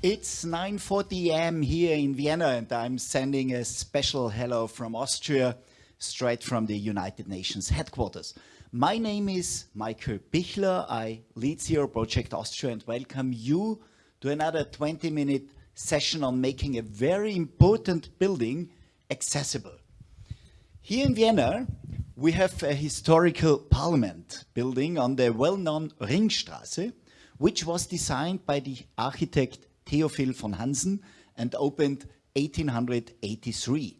It's 9.40 am here in Vienna and I'm sending a special hello from Austria, straight from the United Nations headquarters. My name is Michael Bichler, I lead Zero Project Austria and welcome you to another 20 minute session on making a very important building accessible. Here in Vienna, we have a historical parliament building on the well-known Ringstraße, which was designed by the architect Theophil von Hansen and opened 1883.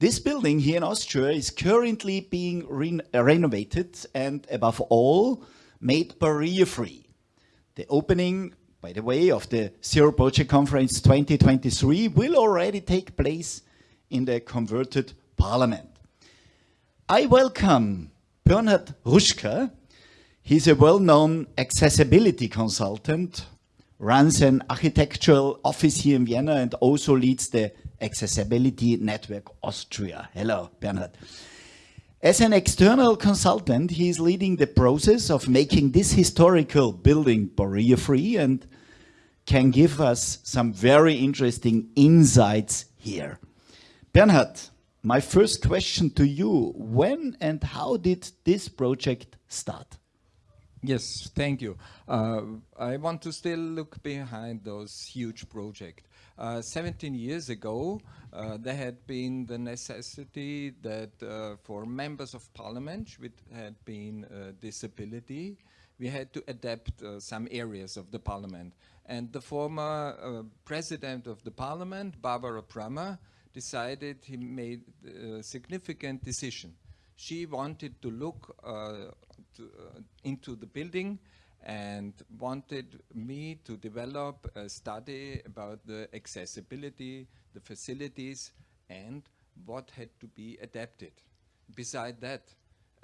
This building here in Austria is currently being re renovated and above all made barrier-free. The opening, by the way, of the Zero Project Conference 2023 will already take place in the converted parliament. I welcome Bernhard Ruschka. He's a well-known accessibility consultant, runs an architectural office here in Vienna and also leads the Accessibility Network Austria. Hello, Bernhard. As an external consultant, he is leading the process of making this historical building barrier-free and can give us some very interesting insights here. Bernhard, my first question to you, when and how did this project start? Yes, thank you. Uh, I want to still look behind those huge projects. Uh, 17 years ago, uh, there had been the necessity that uh, for members of parliament which had been uh, disability, we had to adapt uh, some areas of the parliament. And the former president of the parliament, Barbara Prammer, decided he made a significant decision. She wanted to look to, into the building and wanted me to develop a study about the accessibility, the facilities, and what had to be adapted. Beside that,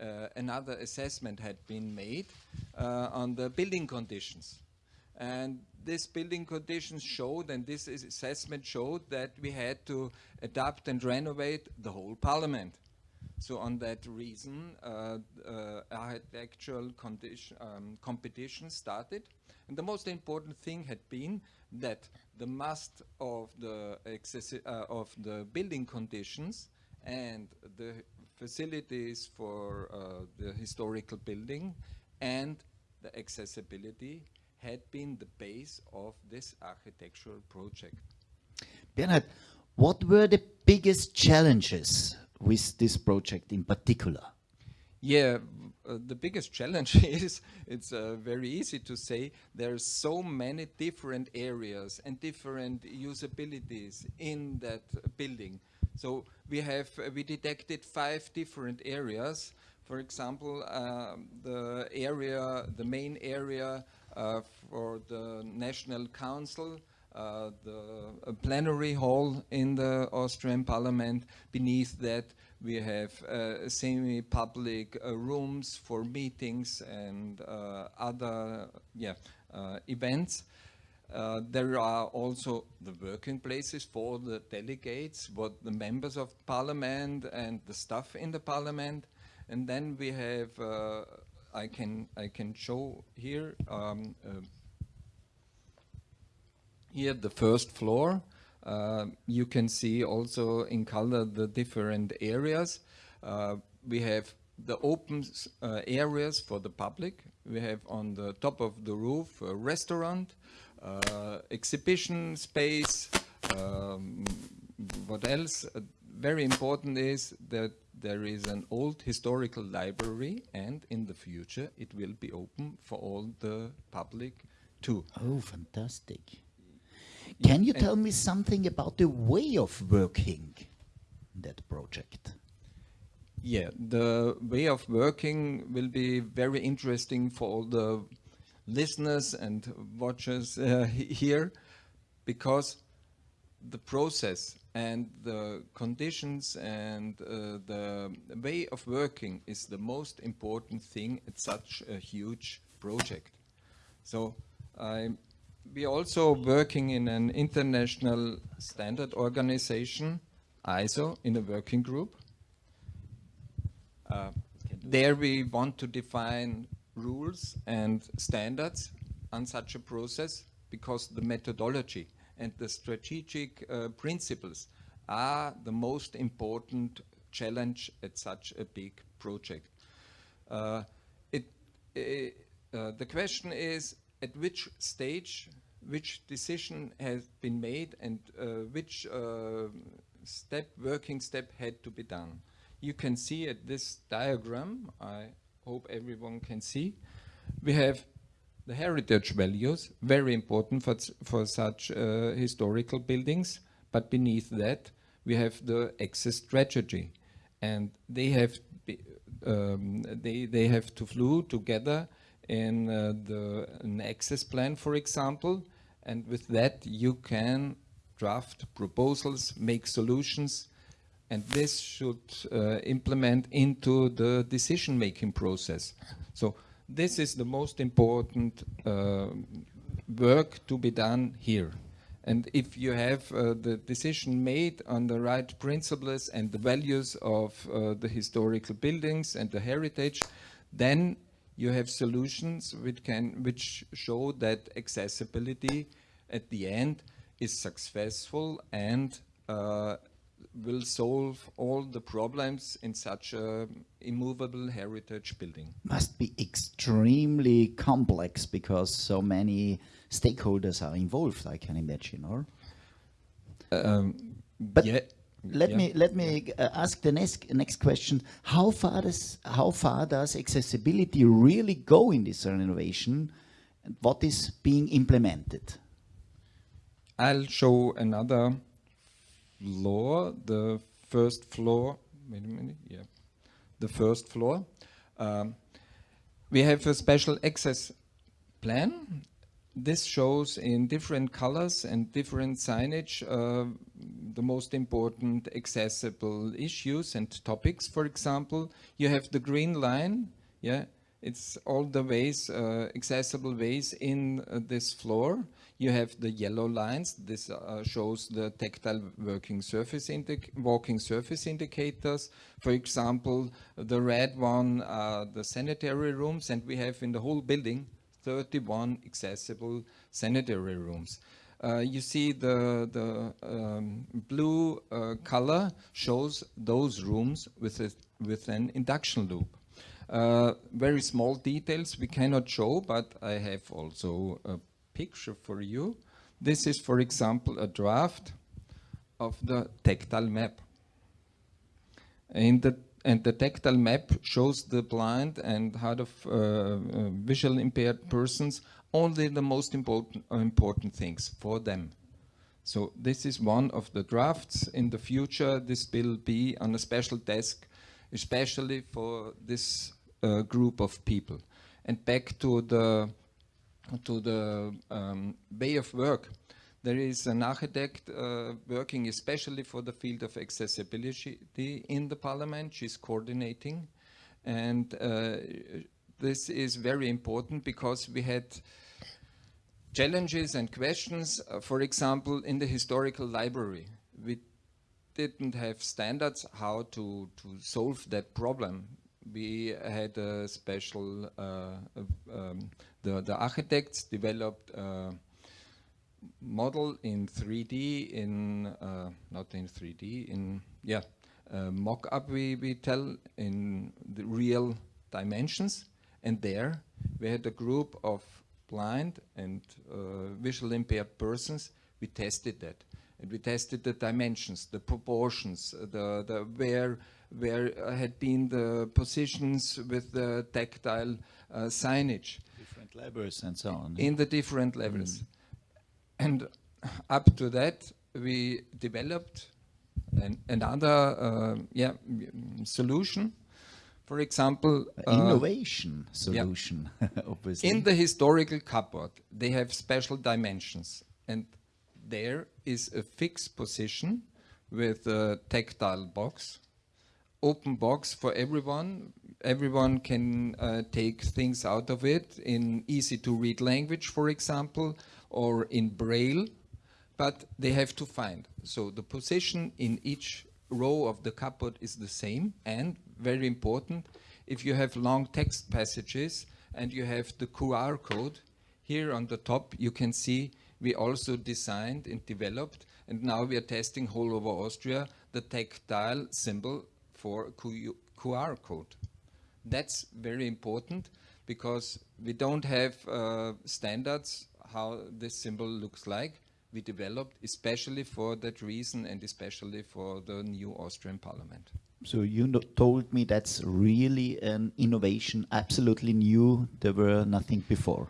uh, another assessment had been made uh, on the building conditions. And this building conditions showed, and this assessment showed that we had to adapt and renovate the whole parliament. So on that reason, uh, uh, architectural um, competition started. And the most important thing had been that the must of the, uh, of the building conditions and the facilities for uh, the historical building and the accessibility had been the base of this architectural project. Bernhard, what were the biggest challenges with this project in particular? Yeah, uh, the biggest challenge is, it's uh, very easy to say, there's so many different areas and different usabilities in that building. So we have, uh, we detected five different areas. For example, um, the area, the main area uh, for the National Council, uh, the plenary hall in the Austrian parliament. Beneath that we have uh, semi-public uh, rooms for meetings and uh, other yeah, uh, events. Uh, there are also the working places for the delegates, what the members of parliament and the staff in the parliament. And then we have, I can I can show here um, here the first floor. Uh, you can see also in color the different areas. Uh, we have the open uh, areas for the public. We have on the top of the roof a restaurant, uh, exhibition space. Um, what else? Uh, very important is that there is an old historical library and in the future it will be open for all the public too. Oh, fantastic. Can you tell me something about the way of working that project? Yeah, the way of working will be very interesting for all the listeners and watchers uh, here because the process and the conditions and uh, the way of working is the most important thing at such a huge project. So I'm we're also working in an international standard organization, ISO, in a working group. Uh, there we want to define rules and standards on such a process because the methodology and the strategic uh, principles are the most important challenge at such a big project. Uh, it, uh, the question is at which stage which decision has been made and uh, which uh, step, working step had to be done. You can see at this diagram, I hope everyone can see, we have the heritage values, very important for, for such uh, historical buildings, but beneath that we have the access strategy. And they have, be, um, they, they have to flew together in uh, the, an access plan, for example, and with that you can draft proposals, make solutions, and this should uh, implement into the decision-making process. So this is the most important uh, work to be done here. And if you have uh, the decision made on the right principles and the values of uh, the historical buildings and the heritage, then you have solutions which can which show that accessibility at the end is successful and uh, will solve all the problems in such a immovable heritage building. Must be extremely complex because so many stakeholders are involved, I can imagine, or? Um, but yeah, let yeah. me let me uh, ask the next next question: How far does how far does accessibility really go in this renovation, and what is being implemented? I'll show another floor, the first floor, wait a minute, yeah, the first floor. Um, we have a special access plan. This shows in different colors and different signage uh, the most important accessible issues and topics. For example, you have the green line, yeah, it's all the ways, uh, accessible ways in uh, this floor. You have the yellow lines. This uh, shows the tactile working surface walking surface indicators. For example, the red one the sanitary rooms, and we have in the whole building 31 accessible sanitary rooms. Uh, you see the, the um, blue uh, color shows those rooms with, a, with an induction loop. Uh, very small details we cannot show, but I have also a picture for you. This is, for example, a draft of the tactile map. In the, and the tactile map shows the blind and hard of uh, uh, impaired persons only the most important, important things for them. So this is one of the drafts. In the future, this will be on a special desk, especially for this uh, group of people. And back to the to the um, way of work. There is an architect uh, working especially for the field of accessibility in the parliament. She's coordinating. And uh, this is very important because we had challenges and questions. Uh, for example, in the historical library, we didn't have standards how to, to solve that problem. We had a special uh, um, the, the architects developed a model in 3D, in uh, not in 3D, in yeah, mock-up we, we tell in the real dimensions. And there we had a group of blind and uh, visual impaired persons. We tested that. And we tested the dimensions, the proportions, the, the where where had been the positions with the tactile uh, signage levels and so on. In the different levels. Mm. And up to that, we developed an, another uh, yeah, solution. For example, uh, innovation solution, yeah. obviously. In the historical cupboard, they have special dimensions, and there is a fixed position with a tactile box, open box for everyone everyone can uh, take things out of it in easy to read language, for example, or in Braille, but they have to find. So the position in each row of the cupboard is the same and very important, if you have long text passages and you have the QR code, Here on the top, you can see we also designed and developed, and now we are testing all over Austria, the tactile symbol for QR code. That's very important because we don't have uh, standards how this symbol looks like. We developed especially for that reason and especially for the new Austrian parliament. So you no told me that's really an innovation, absolutely new. There were nothing before.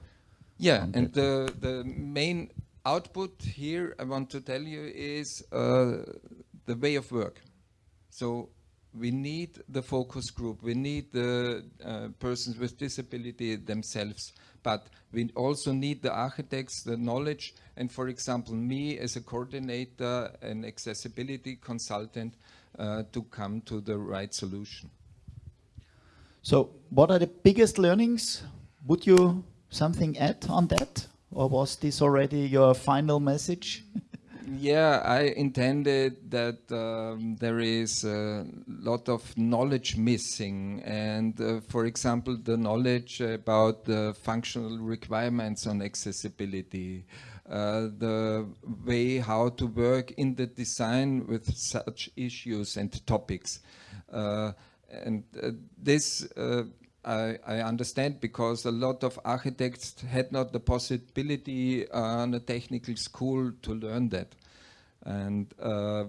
Yeah, and the, the main output here I want to tell you is uh, the way of work. So we need the focus group, we need the uh, persons with disability themselves, but we also need the architects, the knowledge, and for example, me as a coordinator and accessibility consultant uh, to come to the right solution. So what are the biggest learnings? Would you something add on that? Or was this already your final message? yeah, I intended that um, there is a lot of knowledge missing. And uh, for example, the knowledge about the functional requirements on accessibility, uh, the way how to work in the design with such issues and topics. Uh, and uh, this uh, I, I, understand because a lot of architects had not the possibility on a technical school to learn that. And uh,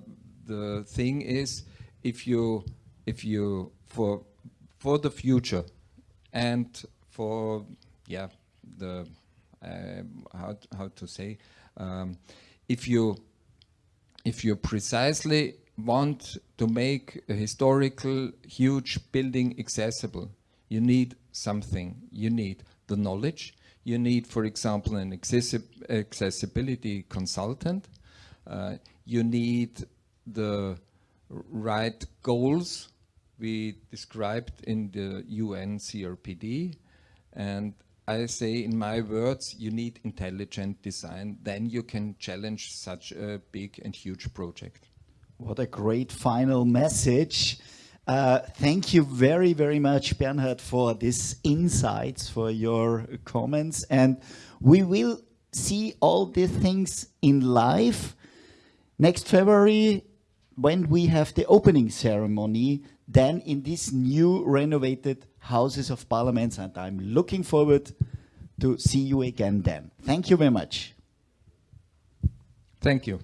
the thing is, if you, if you, for, for the future and for, yeah, the, uh, how, how to say, um, if you, if you precisely want to make a historical huge building accessible, you need something. You need the knowledge. You need, for example, an accessibility consultant. Uh, you need the right goals we described in the UN CRPD. And I say in my words, you need intelligent design. Then you can challenge such a big and huge project. What a great final message. Uh, thank you very, very much, Bernhard, for these insights, for your comments. And we will see all these things in live next February when we have the opening ceremony, then in these new renovated Houses of Parliaments. And I'm looking forward to see you again then. Thank you very much. Thank you.